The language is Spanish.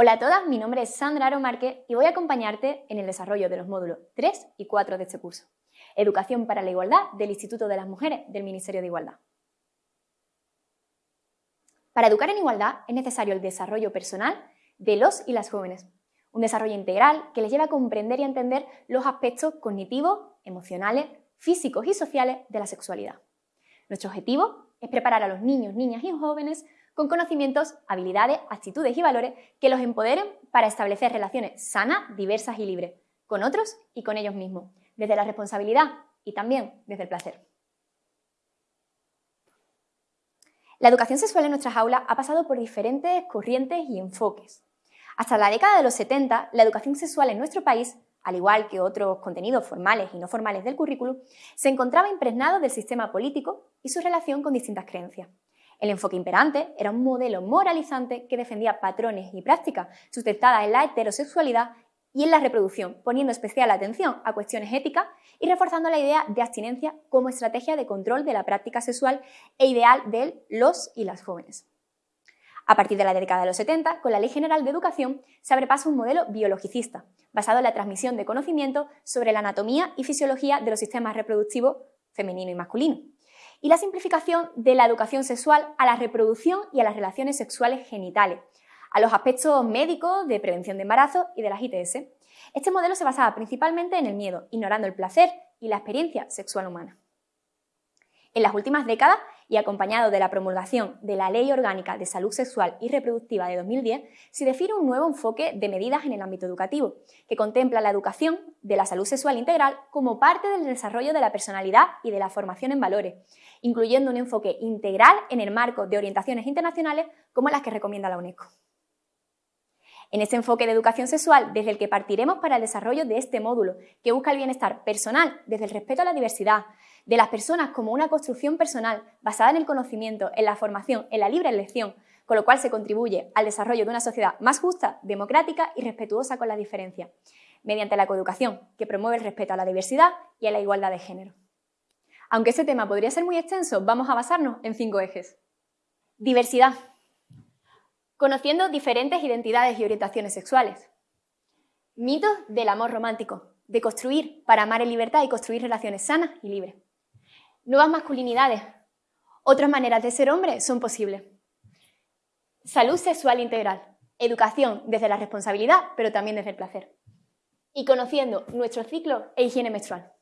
Hola a todas, mi nombre es Sandra Aro Márquez y voy a acompañarte en el desarrollo de los módulos 3 y 4 de este curso. Educación para la Igualdad del Instituto de las Mujeres del Ministerio de Igualdad. Para educar en igualdad es necesario el desarrollo personal de los y las jóvenes, un desarrollo integral que les lleva a comprender y entender los aspectos cognitivos, emocionales, físicos y sociales de la sexualidad. Nuestro objetivo es preparar a los niños, niñas y jóvenes con conocimientos, habilidades, actitudes y valores que los empoderen para establecer relaciones sanas, diversas y libres, con otros y con ellos mismos, desde la responsabilidad y también desde el placer. La educación sexual en nuestras aulas ha pasado por diferentes corrientes y enfoques. Hasta la década de los 70, la educación sexual en nuestro país, al igual que otros contenidos formales y no formales del currículum, se encontraba impregnado del sistema político y su relación con distintas creencias. El enfoque imperante era un modelo moralizante que defendía patrones y prácticas sustentadas en la heterosexualidad y en la reproducción, poniendo especial atención a cuestiones éticas y reforzando la idea de abstinencia como estrategia de control de la práctica sexual e ideal de los y las jóvenes. A partir de la década de los 70, con la Ley General de Educación, se abre paso un modelo biologicista, basado en la transmisión de conocimiento sobre la anatomía y fisiología de los sistemas reproductivos femenino y masculino y la simplificación de la educación sexual a la reproducción y a las relaciones sexuales genitales, a los aspectos médicos de prevención de embarazo y de las ITS. Este modelo se basaba principalmente en el miedo, ignorando el placer y la experiencia sexual humana. En las últimas décadas, y acompañado de la promulgación de la Ley Orgánica de Salud Sexual y Reproductiva de 2010, se define un nuevo enfoque de medidas en el ámbito educativo, que contempla la educación de la salud sexual integral como parte del desarrollo de la personalidad y de la formación en valores, incluyendo un enfoque integral en el marco de orientaciones internacionales como las que recomienda la UNESCO. En este enfoque de educación sexual, desde el que partiremos para el desarrollo de este módulo, que busca el bienestar personal desde el respeto a la diversidad, de las personas como una construcción personal basada en el conocimiento, en la formación, en la libre elección, con lo cual se contribuye al desarrollo de una sociedad más justa, democrática y respetuosa con la diferencia, mediante la coeducación, que promueve el respeto a la diversidad y a la igualdad de género. Aunque este tema podría ser muy extenso, vamos a basarnos en cinco ejes. Diversidad conociendo diferentes identidades y orientaciones sexuales. Mitos del amor romántico, de construir para amar en libertad y construir relaciones sanas y libres. Nuevas masculinidades, otras maneras de ser hombre son posibles. Salud sexual integral, educación desde la responsabilidad, pero también desde el placer. Y conociendo nuestro ciclo e higiene menstrual.